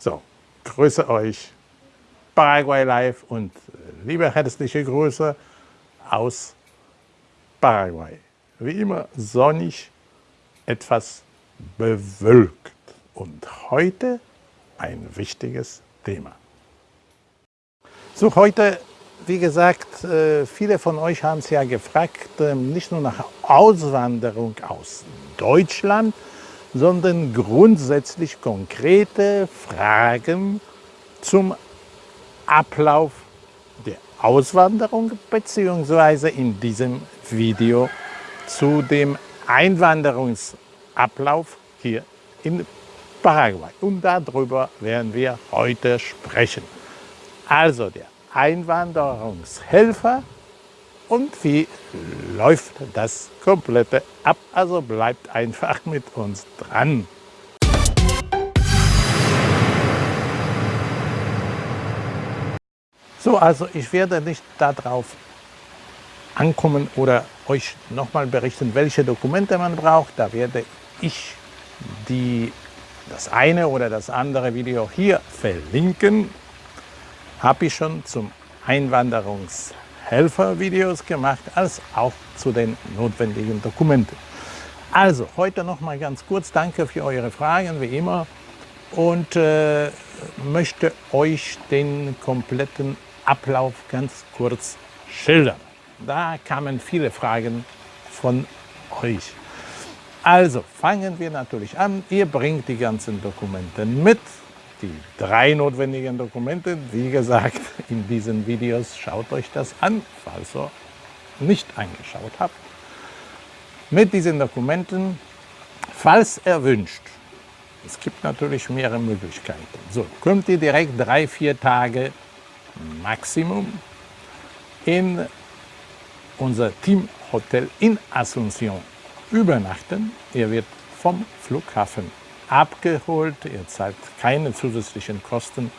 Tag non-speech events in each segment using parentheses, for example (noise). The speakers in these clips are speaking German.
So, grüße euch Paraguay Live und liebe herzliche Grüße aus Paraguay. Wie immer sonnig, etwas bewölkt und heute ein wichtiges Thema. So, heute, wie gesagt, äh, viele von euch haben es ja gefragt, ähm, nicht nur nach Auswanderung aus Deutschland, sondern grundsätzlich konkrete Fragen zum Ablauf der Auswanderung beziehungsweise in diesem Video zu dem Einwanderungsablauf hier in Paraguay. Und darüber werden wir heute sprechen. Also der Einwanderungshelfer und wie läuft das komplette ab. Also bleibt einfach mit uns dran. So, also ich werde nicht darauf ankommen oder euch nochmal berichten, welche Dokumente man braucht. Da werde ich die, das eine oder das andere Video hier verlinken. Habe ich schon zum Einwanderungshelfer Videos gemacht, als auch zu den notwendigen Dokumenten. Also, heute nochmal ganz kurz, danke für eure Fragen, wie immer. Und äh, möchte euch den kompletten Ablauf ganz kurz schildern. Da kamen viele Fragen von euch. Also fangen wir natürlich an. Ihr bringt die ganzen Dokumente mit. Die drei notwendigen Dokumente, wie gesagt, in diesen Videos schaut euch das an, falls ihr nicht angeschaut habt. Mit diesen Dokumenten, falls erwünscht, es gibt natürlich mehrere Möglichkeiten. So, könnt ihr direkt drei, vier Tage Maximum in unser Teamhotel in Asunción übernachten. Ihr wird vom Flughafen abgeholt. Ihr zahlt keine zusätzlichen Kosten,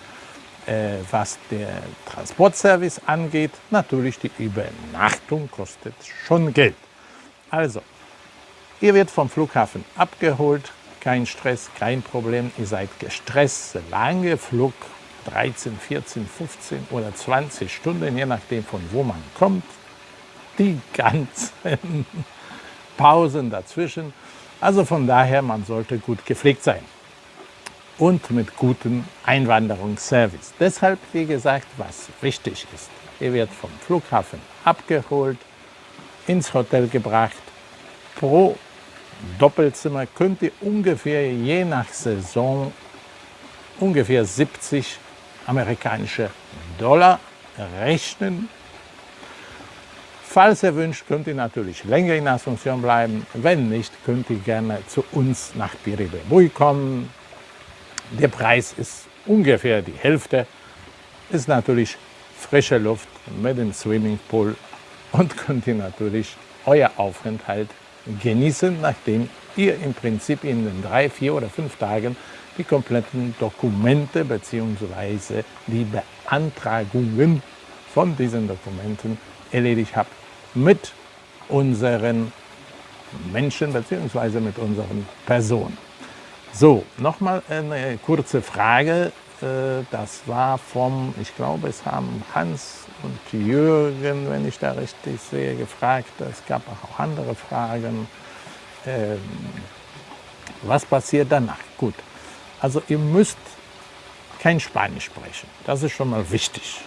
äh, was der Transportservice angeht. Natürlich die Übernachtung kostet schon Geld. Also, ihr wird vom Flughafen abgeholt. Kein Stress, kein Problem. Ihr seid gestresst. Lange Flug 13, 14, 15 oder 20 Stunden, je nachdem von wo man kommt. Die ganzen (laughs) Pausen dazwischen. Also von daher, man sollte gut gepflegt sein und mit gutem Einwanderungsservice. Deshalb, wie gesagt, was wichtig ist, ihr werdet vom Flughafen abgeholt, ins Hotel gebracht. Pro Doppelzimmer könnt ihr ungefähr je nach Saison ungefähr 70 amerikanische Dollar rechnen. Falls ihr wünscht, könnt ihr natürlich länger in Asunción bleiben. Wenn nicht, könnt ihr gerne zu uns nach Piribebuy kommen. Der Preis ist ungefähr die Hälfte. Ist natürlich frische Luft mit dem Swimmingpool und könnt ihr natürlich euer Aufenthalt genießen, nachdem ihr im Prinzip in den drei, vier oder fünf Tagen die kompletten Dokumente bzw. die Beantragungen von diesen Dokumenten erledigt habt mit unseren Menschen bzw. mit unseren Personen. So, nochmal eine kurze Frage. Äh, das war vom, ich glaube, es haben Hans und Jürgen, wenn ich da richtig sehe, gefragt. Es gab auch andere Fragen. Ähm, was passiert danach? Gut, also ihr müsst kein Spanisch sprechen. Das ist schon mal wichtig.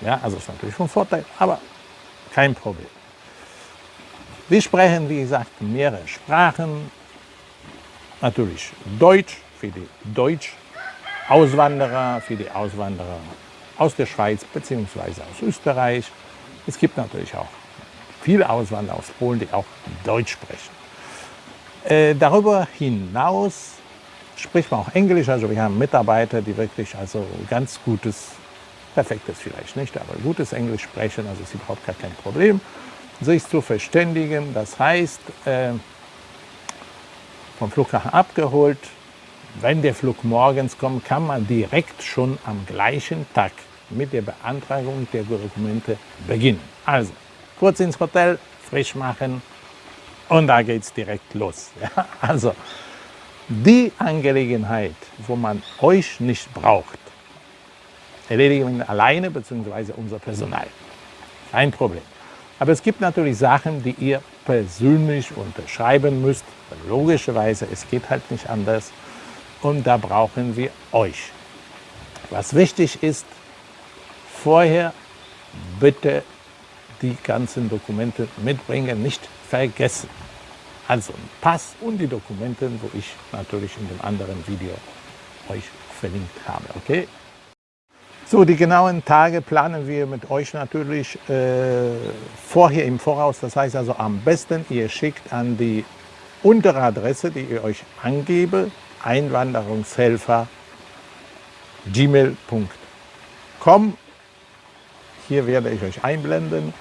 Ja, also ist natürlich von Vorteil, aber kein Problem. Wir sprechen, wie gesagt, mehrere Sprachen. Natürlich Deutsch für die Deutsch-Auswanderer, für die Auswanderer aus der Schweiz bzw. aus Österreich. Es gibt natürlich auch viele Auswanderer aus Polen, die auch Deutsch sprechen. Äh, darüber hinaus spricht man auch Englisch, also wir haben Mitarbeiter, die wirklich also ganz gutes, perfektes vielleicht nicht, aber gutes Englisch sprechen, also ist überhaupt gar kein Problem, sich zu verständigen. Das heißt, äh, vom Flughafen abgeholt, wenn der Flug morgens kommt, kann man direkt schon am gleichen Tag mit der Beantragung der Dokumente beginnen. Also, kurz ins Hotel, frisch machen und da geht es direkt los. (laughs) Ja, also, Die Angelegenheit, wo man euch nicht braucht, erledigen wir alleine bzw. unser Personal. Kein Problem. Aber es gibt natürlich Sachen, die ihr persönlich unterschreiben müsst. Logischerweise, es geht halt nicht anders. Und da brauchen wir euch. Was wichtig ist, vorher bitte die ganzen Dokumente mitbringen, nicht vergessen. Also ein Pass und die Dokumente, wo ich natürlich in dem anderen Video euch verlinkt habe. Okay? So, die genauen Tage planen wir mit euch natürlich äh, vorher im Voraus. Das heißt also am besten, ihr schickt an die untere Adresse, die ich euch angebe, Einwanderungshelfer gmail.com. Hier werde ich euch einblenden.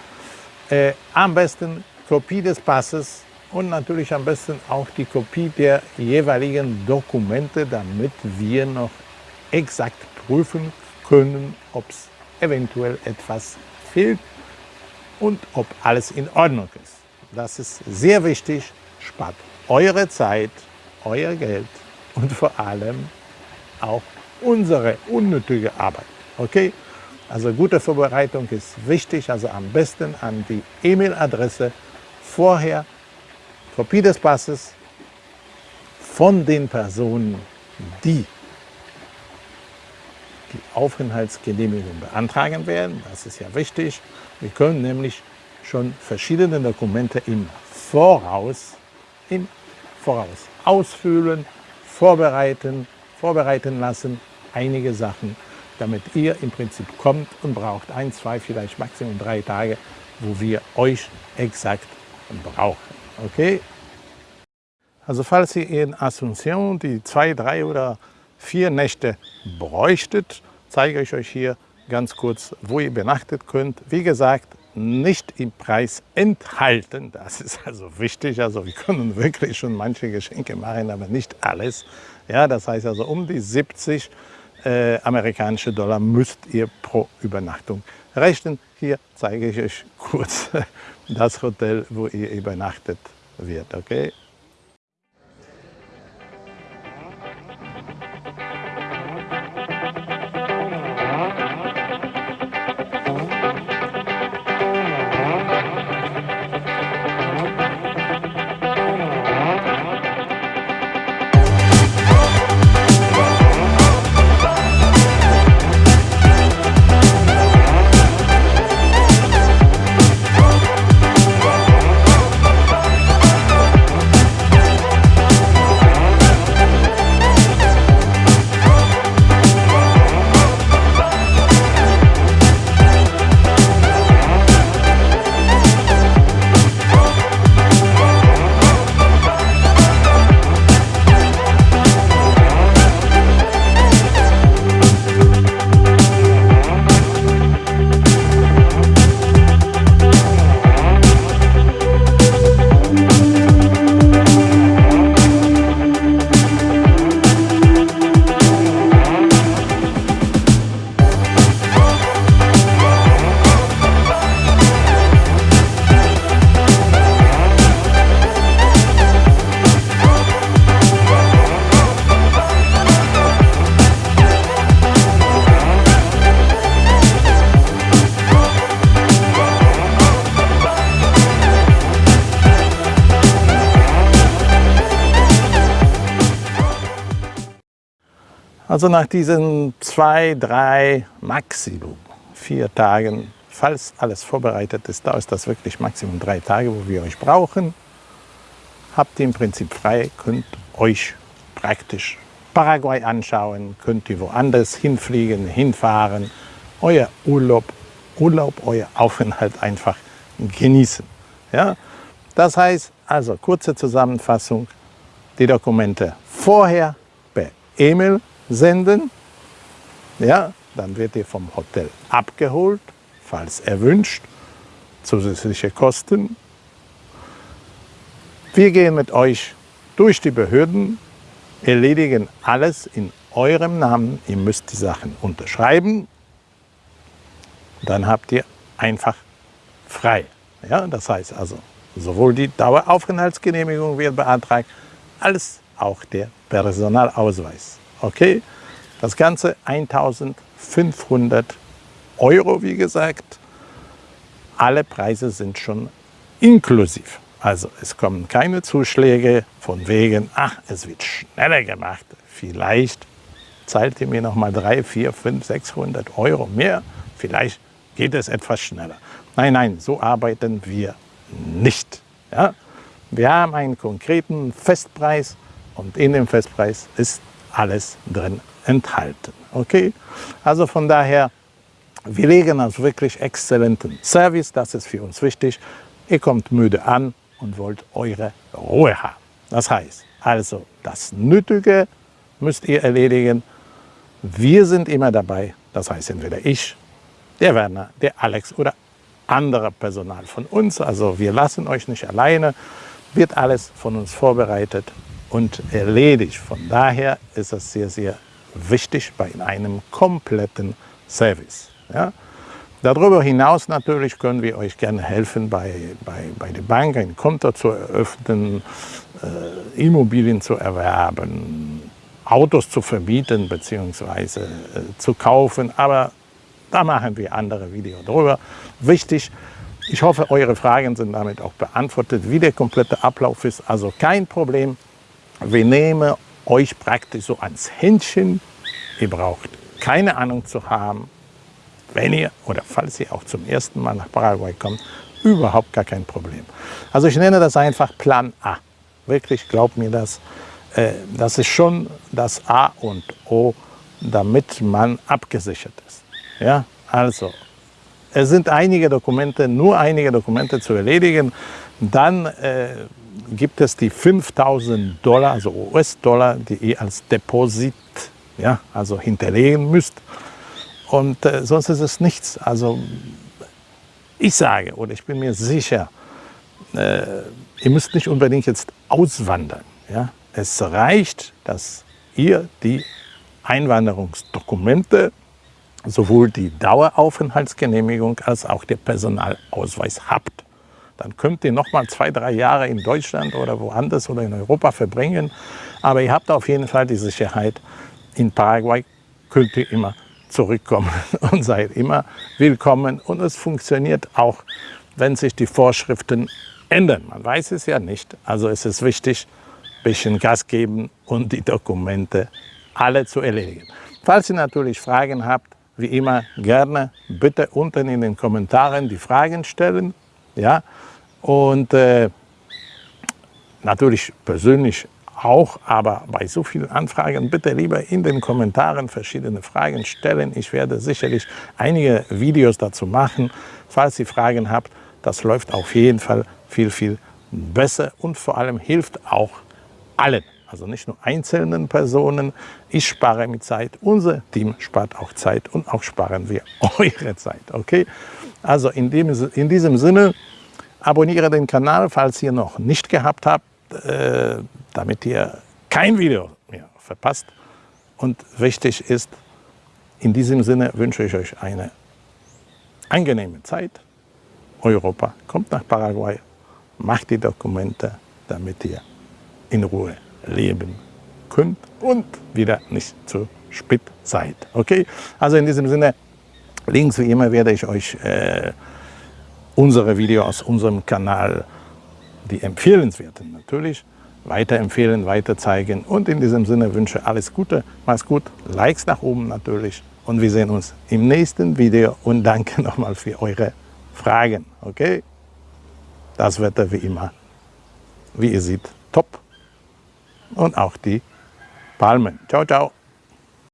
Äh, am besten Kopie des Passes und natürlich am besten auch die Kopie der jeweiligen Dokumente, damit wir noch exakt prüfen können, ob es eventuell etwas fehlt und ob alles in Ordnung ist. Das ist sehr wichtig, spart eure Zeit, euer Geld und vor allem auch unsere unnötige Arbeit. Okay? Also gute Vorbereitung ist wichtig, also am besten an die E-Mail-Adresse vorher Kopie des Passes von den Personen, die Aufenthaltsgenehmigung beantragen werden. Das ist ja wichtig. Wir können nämlich schon verschiedene Dokumente im Voraus, im Voraus ausfüllen, vorbereiten, vorbereiten lassen, einige Sachen, damit ihr im Prinzip kommt und braucht ein, zwei, vielleicht maximum drei Tage, wo wir euch exakt brauchen. Okay? Also falls ihr in Asunción die zwei, drei oder vier Nächte bräuchtet, zeige ich euch hier ganz kurz, wo ihr übernachtet könnt. Wie gesagt, nicht im Preis enthalten. Das ist also wichtig. Also wir können wirklich schon manche Geschenke machen, aber nicht alles. Ja, das heißt also um die 70 äh, amerikanische Dollar müsst ihr pro Übernachtung rechnen. Hier zeige ich euch kurz (laughs) das Hotel, wo ihr übernachtet wird. Okay? Also nach diesen zwei, drei, Maximum vier Tagen, falls alles vorbereitet ist, dauert das wirklich Maximum drei Tage, wo wir euch brauchen. Habt ihr im Prinzip frei, könnt euch praktisch Paraguay anschauen, könnt ihr woanders hinfliegen, hinfahren, euer Urlaub, Urlaub, euer Aufenthalt einfach genießen. Ja? Das heißt, also kurze Zusammenfassung, die Dokumente vorher per E-Mail senden. Ja, dann wird ihr vom Hotel abgeholt, falls erwünscht, zusätzliche Kosten. Wir gehen mit euch durch die Behörden, erledigen alles in eurem Namen. Ihr müsst die Sachen unterschreiben. Dann habt ihr einfach frei. Ja, das heißt also, sowohl die Daueraufenthaltsgenehmigung wird beantragt, als auch der Personalausweis. Okay, das Ganze 1500 Euro, wie gesagt. Alle Preise sind schon inklusiv. Also es kommen keine Zuschläge von wegen, ach, es wird schneller gemacht. Vielleicht zahlt ihr mir noch mal 3, 4, 5, 600 Euro mehr. Vielleicht geht es etwas schneller. Nein, nein, so arbeiten wir nicht. Ja? Wir haben einen konkreten Festpreis und in dem Festpreis ist alles drin enthalten. Okay? Also von daher, wir legen also wirklich exzellenten Service, das ist für uns wichtig. Ihr kommt müde an und wollt eure Ruhe haben. Das heißt, also das Nötige müsst ihr erledigen. Wir sind immer dabei, das heißt entweder ich, der Werner, der Alex oder andere Personal von uns. Also wir lassen euch nicht alleine, wird alles von uns vorbereitet und erledigt. Von daher ist es sehr, sehr wichtig bei einem kompletten Service. Ja? Darüber hinaus natürlich können wir euch gerne helfen, bei, bei, bei der Bank ein Konto zu eröffnen, äh, Immobilien zu erwerben, Autos zu verbieten bzw. Äh, zu kaufen. Aber da machen wir andere Videos drüber. Wichtig, ich hoffe, eure Fragen sind damit auch beantwortet, wie der komplette Ablauf ist. Also kein Problem. Wir nehmen euch praktisch so ans Händchen. Ihr braucht keine Ahnung zu haben, wenn ihr oder falls ihr auch zum ersten Mal nach Paraguay kommt, überhaupt gar kein Problem. Also ich nenne das einfach Plan A. Wirklich, glaubt mir das. Äh, das ist schon das A und O, damit man abgesichert ist. Ja, also, es sind einige Dokumente, nur einige Dokumente zu erledigen. Dann äh, gibt es die 5000 Dollar, also US-Dollar, die ihr als Deposit ja, also hinterlegen müsst. Und äh, sonst ist es nichts. Also ich sage oder ich bin mir sicher, äh, ihr müsst nicht unbedingt jetzt auswandern. Ja? Es reicht, dass ihr die Einwanderungsdokumente, sowohl die Daueraufenthaltsgenehmigung als auch der Personalausweis habt. Dann könnt ihr noch mal zwei, drei Jahre in Deutschland oder woanders oder in Europa verbringen. Aber ihr habt auf jeden Fall die Sicherheit, in Paraguay könnt ihr immer zurückkommen (laughs) und seid immer willkommen. Und es funktioniert auch, wenn sich die Vorschriften ändern. Man weiß es ja nicht. Also es ist wichtig, ein bisschen Gas geben und die Dokumente alle zu erledigen. Falls ihr natürlich Fragen habt, wie immer gerne bitte unten in den Kommentaren die Fragen stellen. Ja? Und äh, natürlich persönlich auch, aber bei so vielen Anfragen bitte lieber in den Kommentaren verschiedene Fragen stellen. Ich werde sicherlich einige Videos dazu machen. Falls ihr Fragen habt, das läuft auf jeden Fall viel, viel besser und vor allem hilft auch allen. Also nicht nur einzelnen Personen. Ich spare mit Zeit, unser Team spart auch Zeit und auch sparen wir (laughs) eure Zeit. Okay? Also in, dem, in diesem Sinne, abonniere den Kanal, falls ihr noch nicht gehabt habt. Äh, damit ihr kein Video mehr verpasst. Und wichtig ist, in diesem Sinne wünsche ich euch eine angenehme Zeit. Europa kommt nach Paraguay, macht die Dokumente, damit ihr in Ruhe leben könnt und wieder nicht zu spät seid. Okay? Also in diesem Sinne, links wie immer werde ich euch äh, unsere Videos aus unserem Kanal, die empfehlenswerten natürlich, weiterempfehlen, weiterzeigen. Und in diesem Sinne wünsche alles Gute, mach's gut, Likes nach oben natürlich. Und wir sehen uns im nächsten Video und danke (laughs) nochmal für eure Fragen. Okay? Das Wetter wie immer, wie ihr seht, top. Und auch die Palmen. Ciao, ciao.